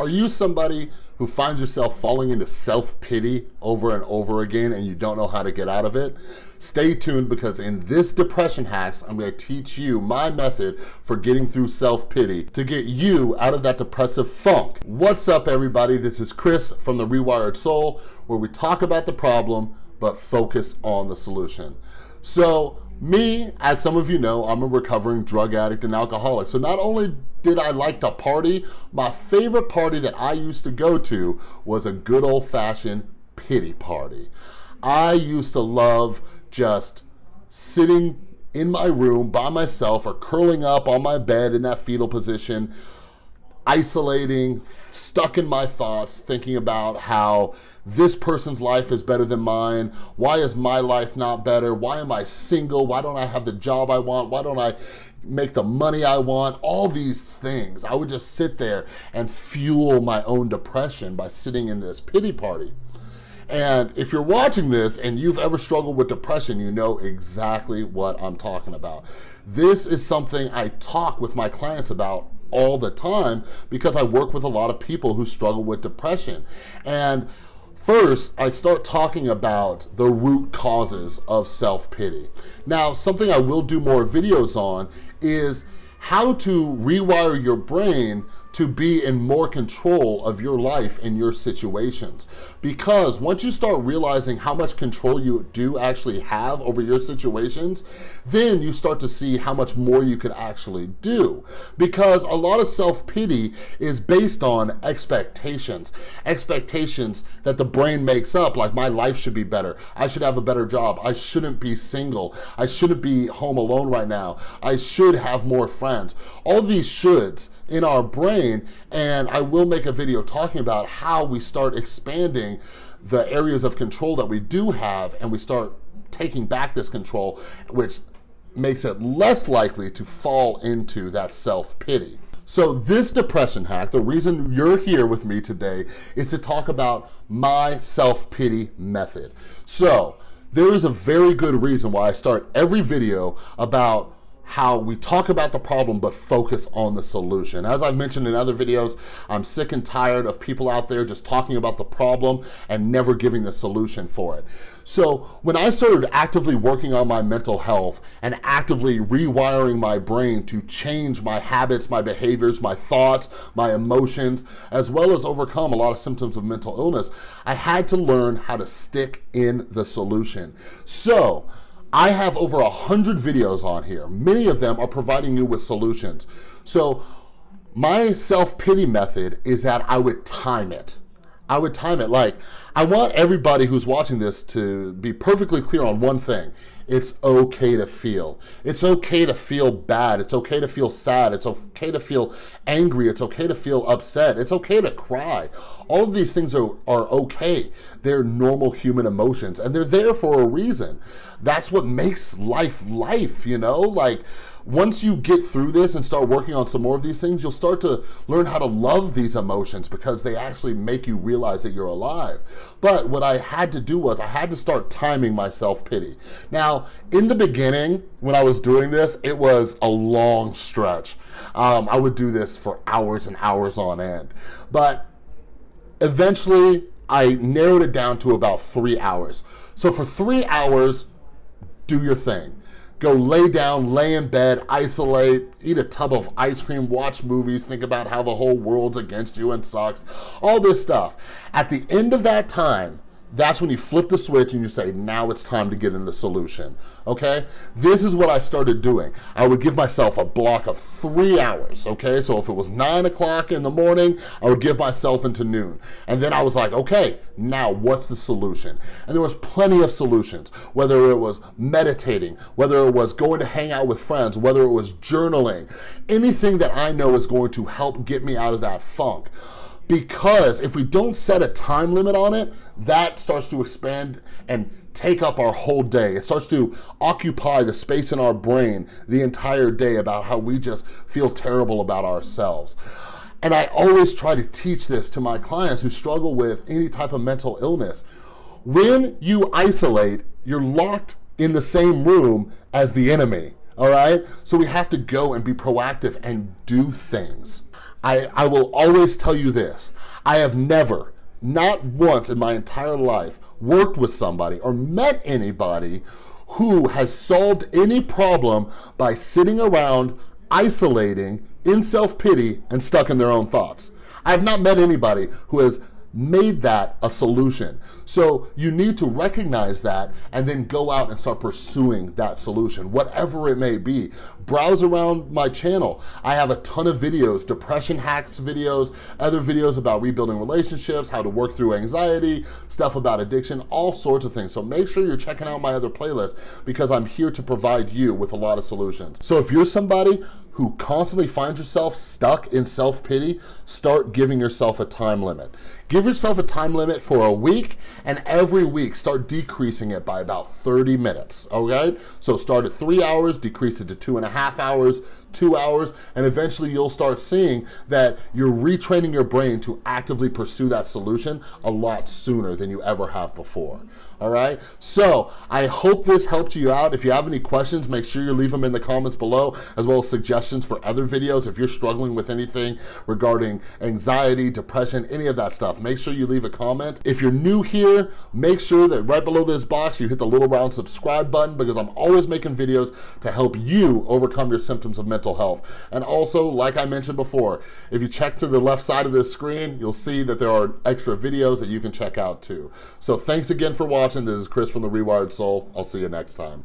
Are you somebody who finds yourself falling into self-pity over and over again and you don't know how to get out of it? Stay tuned because in this Depression Hacks, I'm gonna teach you my method for getting through self-pity to get you out of that depressive funk. What's up everybody? This is Chris from The Rewired Soul where we talk about the problem but focus on the solution. So me, as some of you know, I'm a recovering drug addict and alcoholic. So not only did I like to party, my favorite party that I used to go to was a good old fashioned pity party. I used to love just sitting in my room by myself or curling up on my bed in that fetal position, isolating, stuck in my thoughts, thinking about how this person's life is better than mine. Why is my life not better? Why am I single? Why don't I have the job I want? Why don't I make the money I want? All these things. I would just sit there and fuel my own depression by sitting in this pity party. And if you're watching this and you've ever struggled with depression, you know exactly what I'm talking about. This is something I talk with my clients about all the time because I work with a lot of people who struggle with depression. And First, I start talking about the root causes of self-pity. Now, something I will do more videos on is how to rewire your brain to be in more control of your life and your situations. Because once you start realizing how much control you do actually have over your situations, then you start to see how much more you can actually do. Because a lot of self-pity is based on expectations. Expectations that the brain makes up, like my life should be better. I should have a better job. I shouldn't be single. I shouldn't be home alone right now. I should have more friends. All these shoulds in our brain. And I will make a video talking about how we start expanding the areas of control that we do have and we start taking back this control, which makes it less likely to fall into that self-pity. So this depression hack, the reason you're here with me today is to talk about my self-pity method. So there is a very good reason why I start every video about how we talk about the problem but focus on the solution. As I've mentioned in other videos, I'm sick and tired of people out there just talking about the problem and never giving the solution for it. So when I started actively working on my mental health and actively rewiring my brain to change my habits, my behaviors, my thoughts, my emotions, as well as overcome a lot of symptoms of mental illness, I had to learn how to stick in the solution. So I have over a hundred videos on here. Many of them are providing you with solutions. So my self-pity method is that I would time it. I would time it like, I want everybody who's watching this to be perfectly clear on one thing. It's okay to feel. It's okay to feel bad. It's okay to feel sad. It's okay to feel angry. It's okay to feel upset. It's okay to cry. All of these things are, are okay. They're normal human emotions and they're there for a reason. That's what makes life life, you know? Like, once you get through this and start working on some more of these things, you'll start to learn how to love these emotions because they actually make you realize that you're alive. But what I had to do was I had to start timing my self-pity. Now, in the beginning, when I was doing this, it was a long stretch. Um, I would do this for hours and hours on end. But eventually, I narrowed it down to about three hours. So for three hours, do your thing go lay down, lay in bed, isolate, eat a tub of ice cream, watch movies, think about how the whole world's against you and sucks, all this stuff. At the end of that time, that's when you flip the switch and you say, now it's time to get in the solution, okay? This is what I started doing. I would give myself a block of three hours, okay? So if it was nine o'clock in the morning, I would give myself into noon. And then I was like, okay, now what's the solution? And there was plenty of solutions, whether it was meditating, whether it was going to hang out with friends, whether it was journaling, anything that I know is going to help get me out of that funk because if we don't set a time limit on it, that starts to expand and take up our whole day. It starts to occupy the space in our brain the entire day about how we just feel terrible about ourselves. And I always try to teach this to my clients who struggle with any type of mental illness. When you isolate, you're locked in the same room as the enemy, all right? So we have to go and be proactive and do things. I, I will always tell you this. I have never, not once in my entire life, worked with somebody or met anybody who has solved any problem by sitting around, isolating, in self-pity, and stuck in their own thoughts. I have not met anybody who has made that a solution. So you need to recognize that and then go out and start pursuing that solution, whatever it may be. Browse around my channel. I have a ton of videos, depression hacks videos, other videos about rebuilding relationships, how to work through anxiety, stuff about addiction, all sorts of things. So make sure you're checking out my other playlists because I'm here to provide you with a lot of solutions. So if you're somebody who constantly finds yourself stuck in self-pity, start giving yourself a time limit. Give yourself a time limit for a week and every week start decreasing it by about 30 minutes, okay? So start at three hours, decrease it to two and a half hours, two hours, and eventually you'll start seeing that you're retraining your brain to actively pursue that solution a lot sooner than you ever have before, all right? So I hope this helped you out. If you have any questions, make sure you leave them in the comments below, as well as suggestions for other videos. If you're struggling with anything regarding anxiety, depression, any of that stuff, make sure you leave a comment. If you're new here, make sure that right below this box, you hit the little round subscribe button because I'm always making videos to help you overcome your symptoms of mental mental health. And also, like I mentioned before, if you check to the left side of this screen, you'll see that there are extra videos that you can check out too. So thanks again for watching. This is Chris from The Rewired Soul. I'll see you next time.